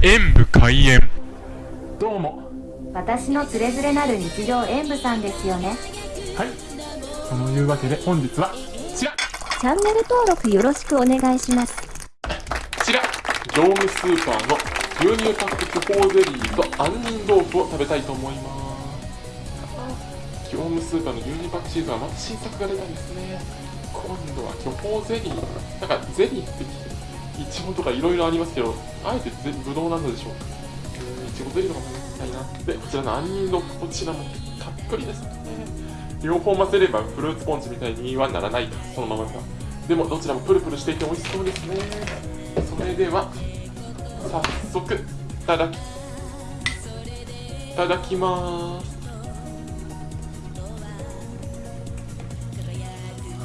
演武開演。どうも。私のつれづれなる日常演舞さんですよね。はい。そのいうわけで本日はちら。チャンネル登録よろしくお願いします。ちら。業務スーパーの牛乳パック巨峰ゼリーと杏仁豆腐を食べたいと思います。業務スーパーの牛乳パックシーズンはまた新作が出たんですね。今度は巨峰ゼリー。なんかゼリーっていちごとかいろいろありますけどあえてゼブドウなのでしょう。いちごゼリーとか食たい。なでこちらの杏仁豆腐こちらもたっぷりですね。両方混ぜればフルーツポンチみたいにはならないそのままかでもどちらもプルプルしていて美味しそうですね。それでは早速いただきいただきます。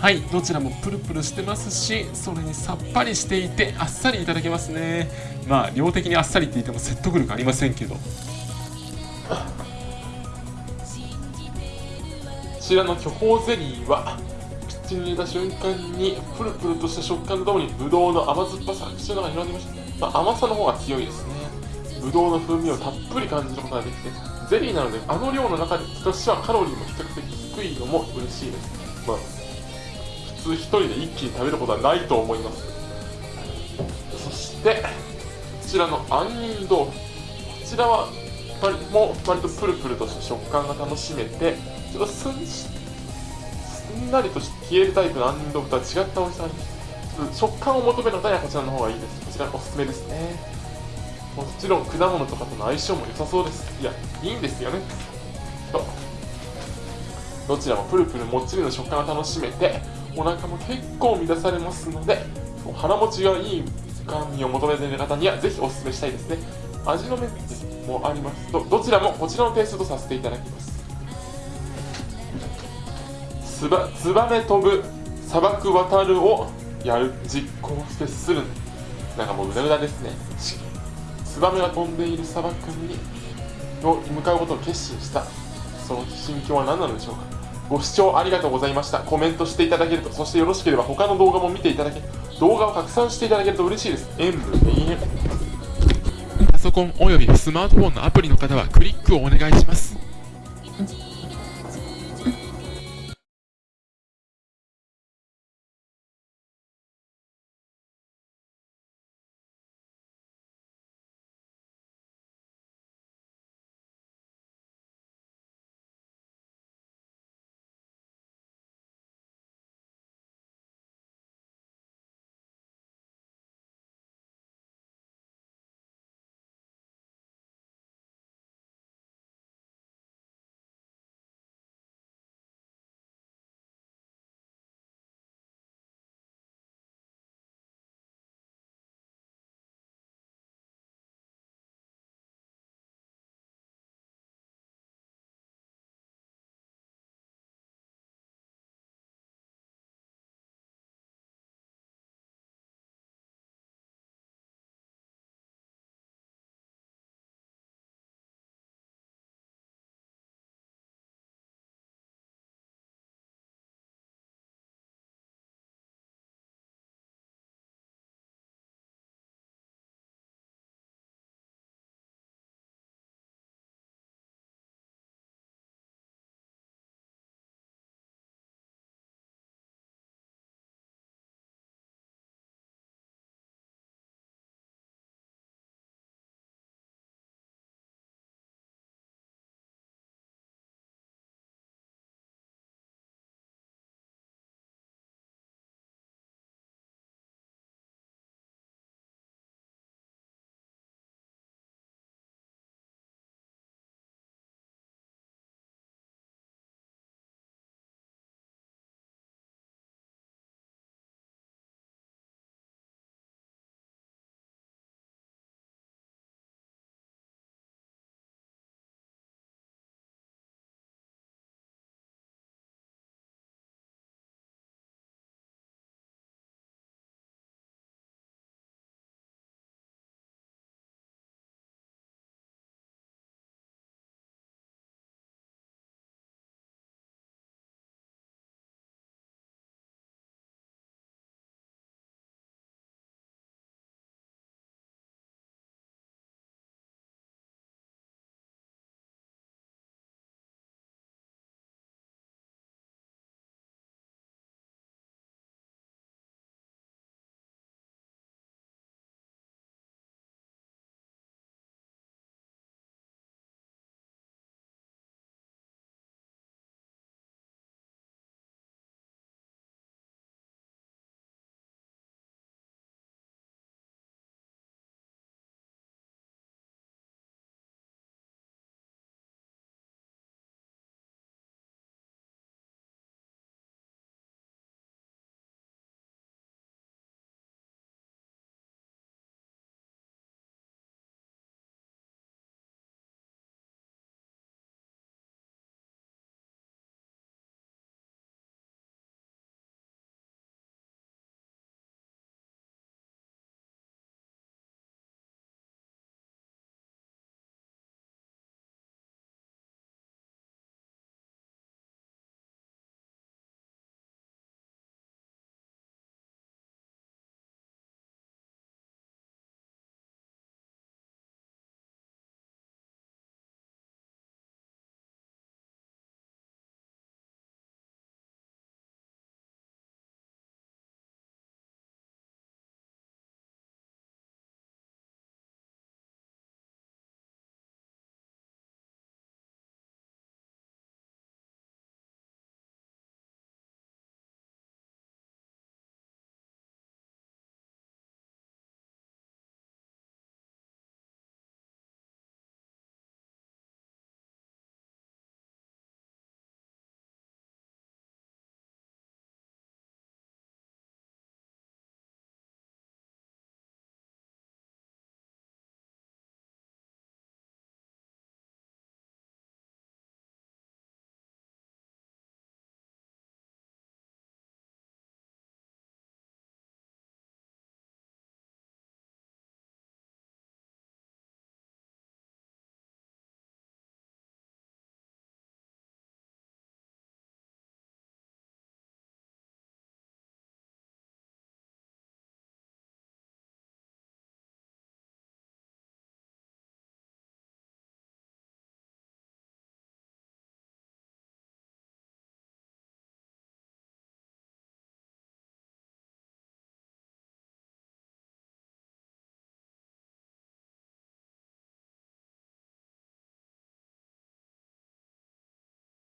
はいどちらもプルプルしてますしそれにさっぱりしていてあっさりいただけますね。まあ量的にあっさりって言っても説得力ありませんけど。こちらの巨峰ゼリーは口に入れた瞬間にプルプルとした食感とともにブドウの甘酸っぱさが口の中に広がりました、まあ、甘さの方が強いですね。ブドウの風味をたっぷり感じることができてゼリーなのであの量の中でとしてはカロリーも比較的低いのも嬉しいです、まあ、通一人で一気に食べることはないと思います。そしてこちらの杏仁豆腐。こちらは割も割とプルプルとした食感が楽しめてちょっとすんすんなりと消えるタイプの杏仁豆腐とは違った美味しさ。があります食感を求める方にはこちらの方がいいです。こちらおすすめですね。もちろん果物とかとの相性も良さそうです。いやいいんですよね。とどちらもプルプルもっちりの食感が楽しめてお腹も結構満たされますので腹持ちがいい甘味を求めている方にはぜひおすすめしたいですね。味のメッセもありますとどちらもこちらのテイストとさせていただきます。つばツバメ飛ぶ砂漠渡るをやる実行してする。なんかもううだうだですね。ツバメが飛んでいる砂漠にを向かうことを決心した。その心境は何なのでしょうか。ご視聴ありがとうございました。コメントしていただけるとそしてよろしければ他の動画も見ていただけ動画を拡散していただけると嬉しいです。演武永遠パソコンおよびスマートフォンのアプリの方はクリックをお願いします。